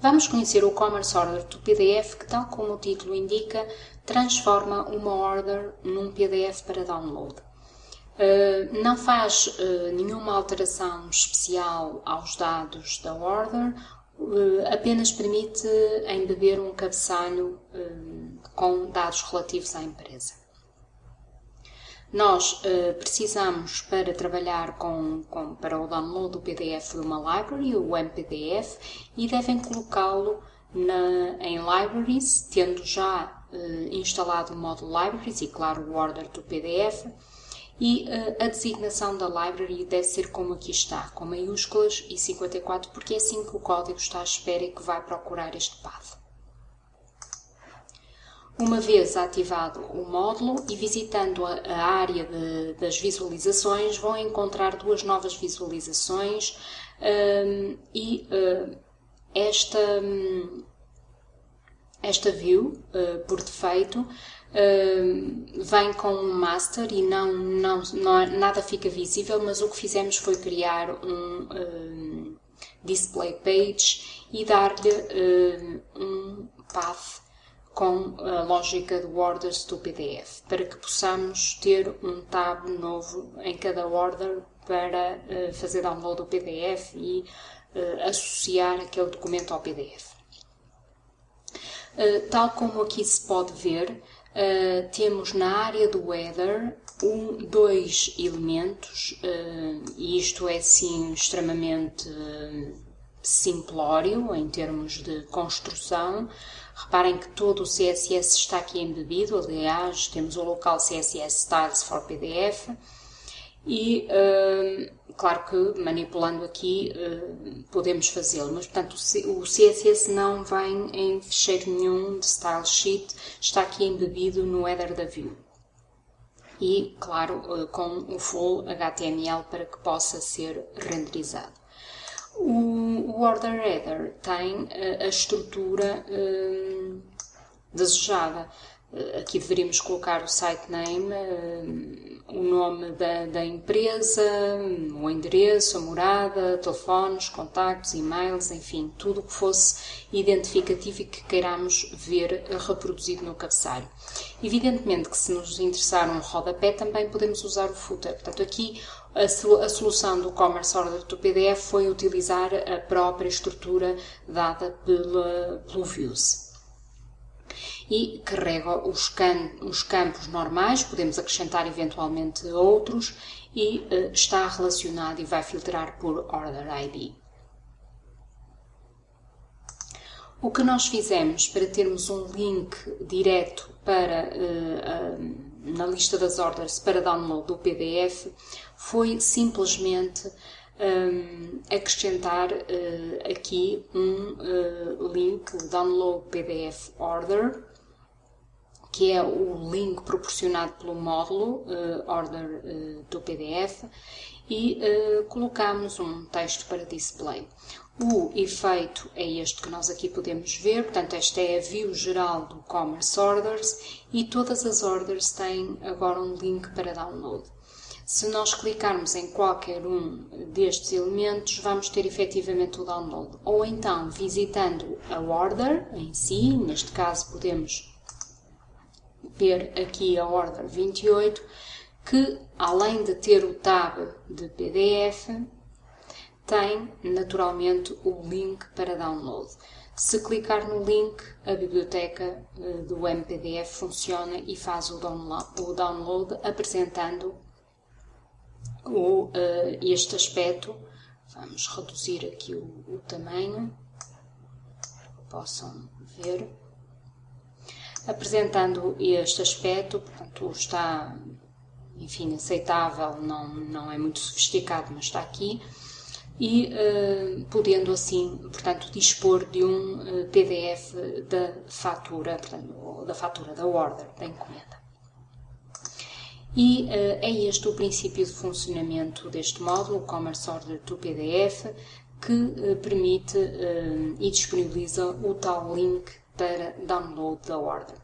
Vamos conhecer o Commerce Order do PDF que, tal como o título indica, transforma uma order num PDF para download. Uh, não faz uh, nenhuma alteração especial aos dados da order, uh, apenas permite embeber um cabeçalho com dados relativos à empresa. Nós uh, precisamos, para trabalhar com, com, para o download do PDF de uma library, o MPDF, e devem colocá-lo em Libraries, tendo já uh, instalado o módulo Libraries e, claro, o order do PDF. E uh, a designação da library deve ser como aqui está, com maiúsculas e 54, porque é assim que o código está à espera e que vai procurar este path. Uma vez ativado o módulo e visitando a, área de, das visualizações, vão encontrar duas novas visualizações um, e uh, esta, um, esta view, uh, por defeito, uh, vem com um master e não, não, não, nada fica visível, mas o que fizemos foi criar um, um display page e dar-lhe um path com a lógica do orders do PDF, para que possamos ter um tab novo em cada order para uh, fazer download do PDF e uh, associar aquele documento ao PDF. Eh, tal como aqui se pode ver, temos na área do header um, dois elementos, e isto é sim extremamente simplório em termos de construção. Reparem que todo o CSS está aqui embebido, aliás, temos o local CSS Styles for PDF e, uh, claro que manipulando aqui uh, podemos fazê-lo, mas portanto o CSS não vem em fecheiro nenhum de Style Sheet, está aqui embebido no header da view. E, claro, uh, com o full HTML para que possa ser renderizado. O, order header tem a, a estrutura um, desejada. Aqui deveríamos colocar o site name, um, o nome da, da, empresa, o endereço, a morada, telefones, contactos, e-mails, enfim, tudo o que fosse identificativo e que queiramos ver reproduzido no cabeçalho. Evidentemente que se nos interessar um rodapé também podemos usar o footer. Portanto, aqui a, solução do Commerce Order do PDF foi utilizar a própria estrutura dada pela, pelo Views. E carrega os, can, os campos normais, podemos acrescentar eventualmente outros, e uh, está relacionado e vai filtrar por Order ID. O que nós fizemos para termos um link direto para, uh, uh, na lista das orders para download do PDF foi simplesmente um, acrescentar uh, aqui um uh, link download PDF order que é o link proporcionado pelo módulo uh, order do PDF e colocamos um texto para display. O efeito é este que nós aqui podemos ver, portanto esta é a view geral do Commerce Orders e todas as orders têm agora um link para download. Se nós clicarmos em qualquer um destes elementos, vamos ter efetivamente o download. Ou então, visitando a order em si, neste caso podemos ver aqui a order 28, que além de ter o tab de PDF, tem naturalmente o link para download. Se clicar no link, a biblioteca eh, do MPDF funciona e faz o download apresentando uh, este aspecto. Vamos reduzir aqui o, o tamanho, possam ver. Apresentando este aspecto, portanto, está, enfim, aceitável, não, não é muito sofisticado, mas está aqui. E uh, podendo assim, portanto, dispor de um uh, PDF da fatura, portanto, da fatura da order, da encomenda. E uh, é este o princípio de funcionamento deste módulo, o Commerce Order to PDF, que uh, permite uh, e disponibiliza o tal link para download da order.